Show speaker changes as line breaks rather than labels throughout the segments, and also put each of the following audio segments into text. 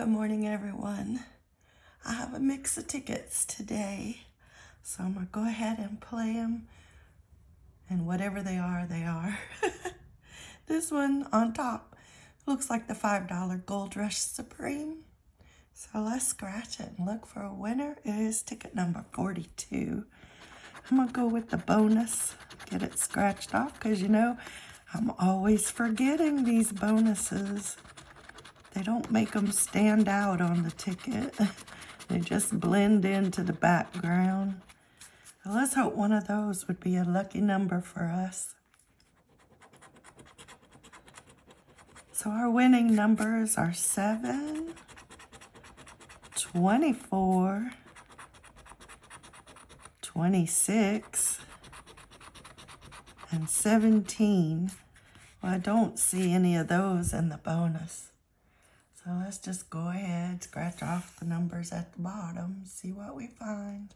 Good morning, everyone. I have a mix of tickets today, so I'm going to go ahead and play them. And whatever they are, they are. this one on top looks like the $5 Gold Rush Supreme. So let's scratch it and look for a winner. It is ticket number 42. I'm going to go with the bonus, get it scratched off, because you know, I'm always forgetting these bonuses. They don't make them stand out on the ticket. they just blend into the background. Let's hope one of those would be a lucky number for us. So our winning numbers are 7, 24, 26, and 17. Well, I don't see any of those in the bonus. So let's just go ahead, scratch off the numbers at the bottom, see what we find.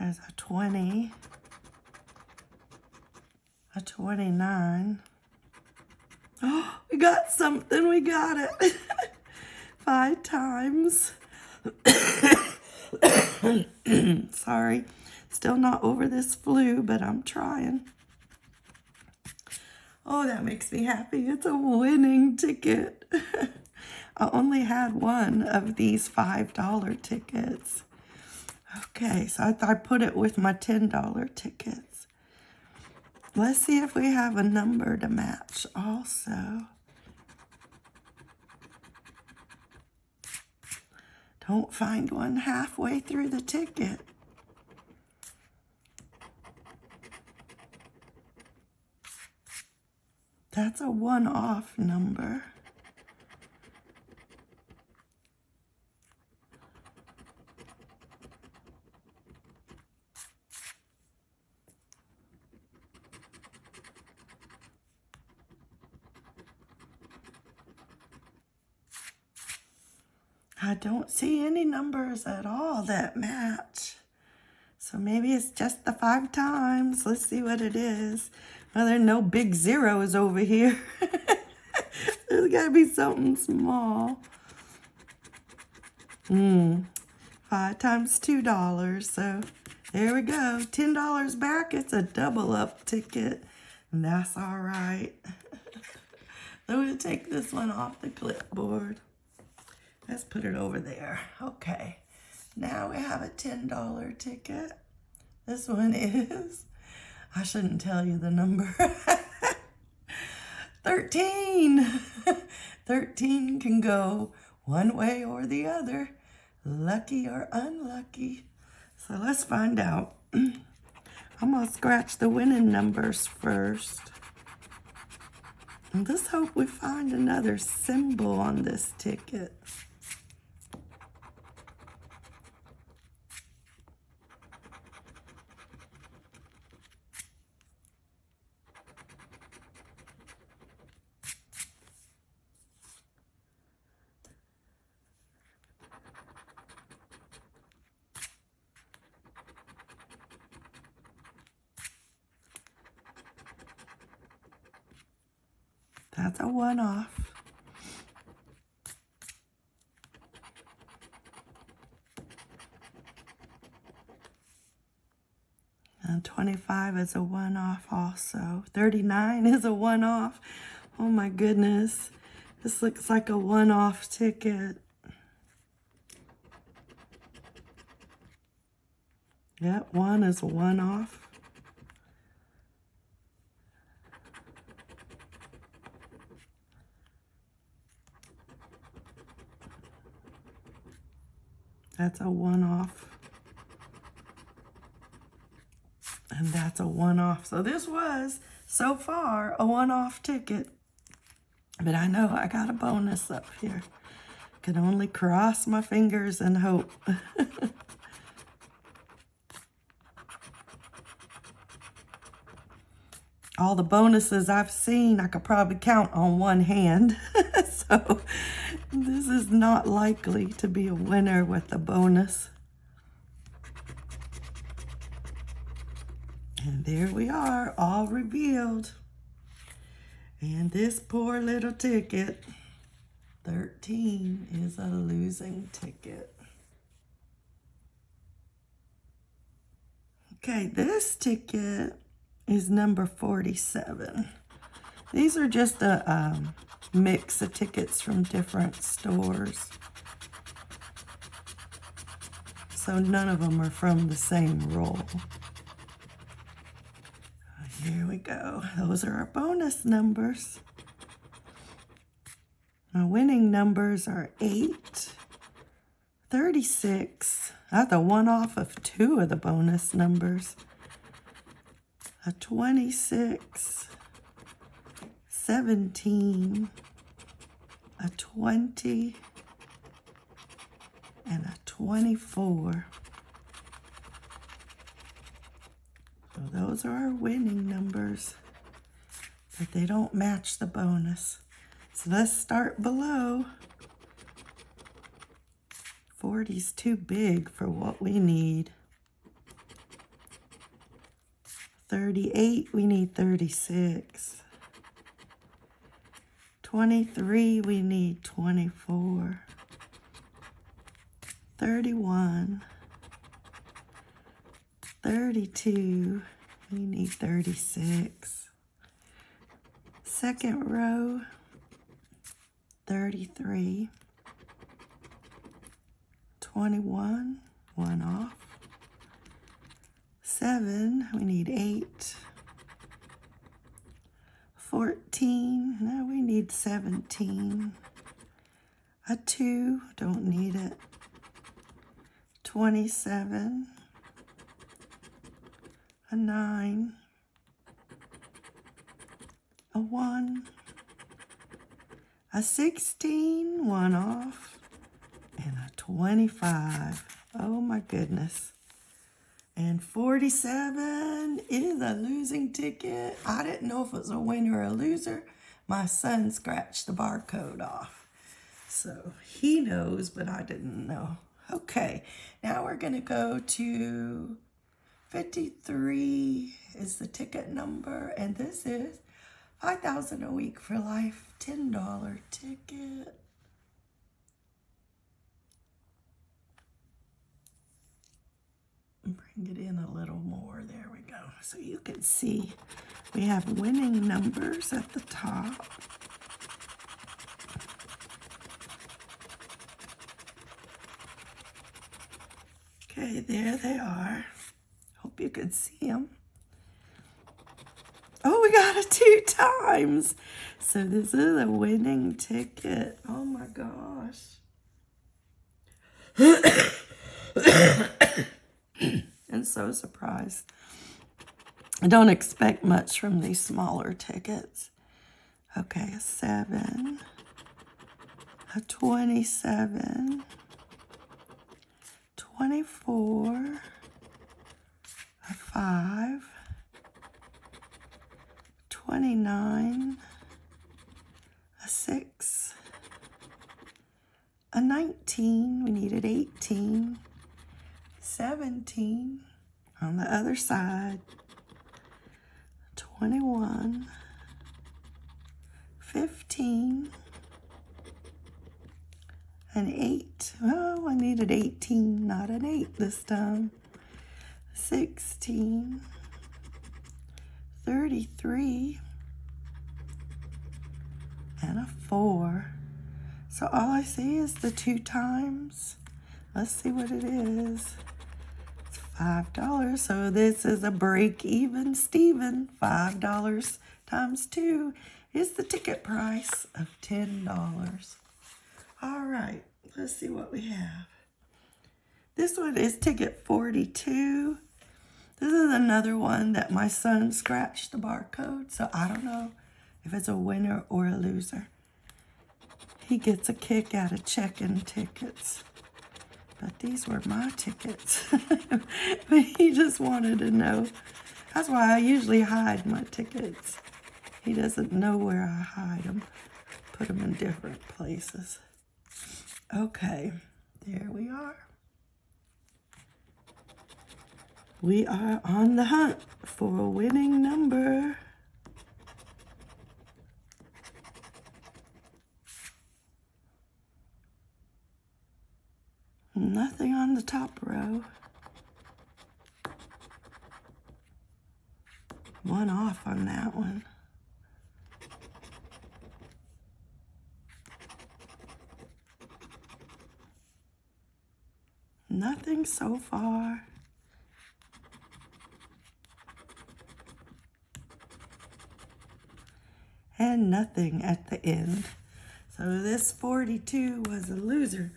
There's a 20, a 29. Oh, we got something, we got it. Five times. Sorry, still not over this flu, but I'm trying. Oh, that makes me happy. It's a winning ticket. I only had one of these $5 tickets. Okay, so I I'd put it with my $10 tickets. Let's see if we have a number to match also. Don't find one halfway through the ticket. That's a one-off number. I don't see any numbers at all that match. So maybe it's just the five times. Let's see what it is. Well, there no big zeros over here. There's got to be something small. Hmm. Five times two dollars. So there we go. Ten dollars back. It's a double up ticket. And that's all right. I'm going to take this one off the clipboard. Let's put it over there. Okay. Now we have a $10 ticket. This one is I shouldn't tell you the number. 13. 13 can go one way or the other, lucky or unlucky. So let's find out. I'm going to scratch the winning numbers first. And let's hope we find another symbol on this ticket. That's a one-off. And 25 is a one-off also. 39 is a one-off. Oh my goodness. This looks like a one-off ticket. Yep, one is a one-off. That's a one-off. And that's a one-off. So this was, so far, a one-off ticket. But I know I got a bonus up here. Can only cross my fingers and hope. All the bonuses I've seen, I could probably count on one hand. so this is not likely to be a winner with a bonus. And there we are, all revealed. And this poor little ticket, 13, is a losing ticket. Okay, this ticket is number 47. These are just a um, mix of tickets from different stores. So none of them are from the same roll. Here we go. Those are our bonus numbers. Our winning numbers are 8, 36. That's a one off of two of the bonus numbers. A 26, 17, a 20, and a 24. So those are our winning numbers, but they don't match the bonus. So let's start below. 40's too big for what we need. 38, we need 36. 23, we need 24. 31. 32, we need 36. Second row, 33. 21, one off. Seven, we need eight. Now need 17. A two, don't need it. 27, a 9, a 1, a 16, one off, and a 25. Oh my goodness. And 47 is a losing ticket. I didn't know if it was a winner or a loser. My son scratched the barcode off. So he knows, but I didn't know. Okay, now we're going to go to 53 is the ticket number, and this is 5000 a week for life, $10 ticket. Bring it in a little more. There we go. So you can see we have winning numbers at the top. Okay, there they are. Hope you could see them. Oh, we got it two times. So this is a winning ticket. Oh my gosh. and so surprised. I don't expect much from these smaller tickets. Okay, a seven, a 27, 24, a 5, 29, a 6, a 19, we needed 18, 17, on the other side, 21, 15, an 8. Oh, I needed 18, not an 8 this time. 16, 33, and a 4. So all I see is the two times. Let's see what it is. It's $5. So this is a break even Steven. $5 times 2 is the ticket price of $10. All right, let's see what we have. This one is ticket 42. This is another one that my son scratched the barcode, so I don't know if it's a winner or a loser. He gets a kick out of checking tickets. But these were my tickets. but he just wanted to know. That's why I usually hide my tickets. He doesn't know where I hide them. Put them in different places. Okay, there we are. We are on the hunt for a winning number. Nothing on the top row. One off on that one. Nothing so far. And nothing at the end. So this 42 was a loser.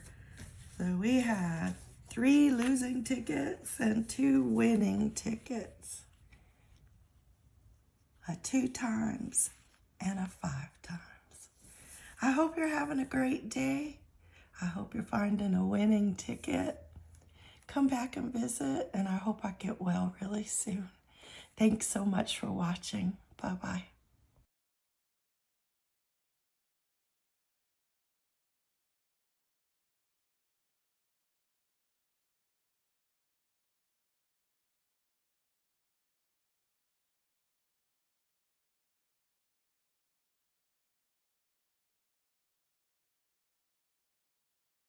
So we had three losing tickets and two winning tickets. A two times and a five times. I hope you're having a great day. I hope you're finding a winning ticket. Come back and visit, and I hope I get well really soon. Thanks so much for watching. Bye-bye.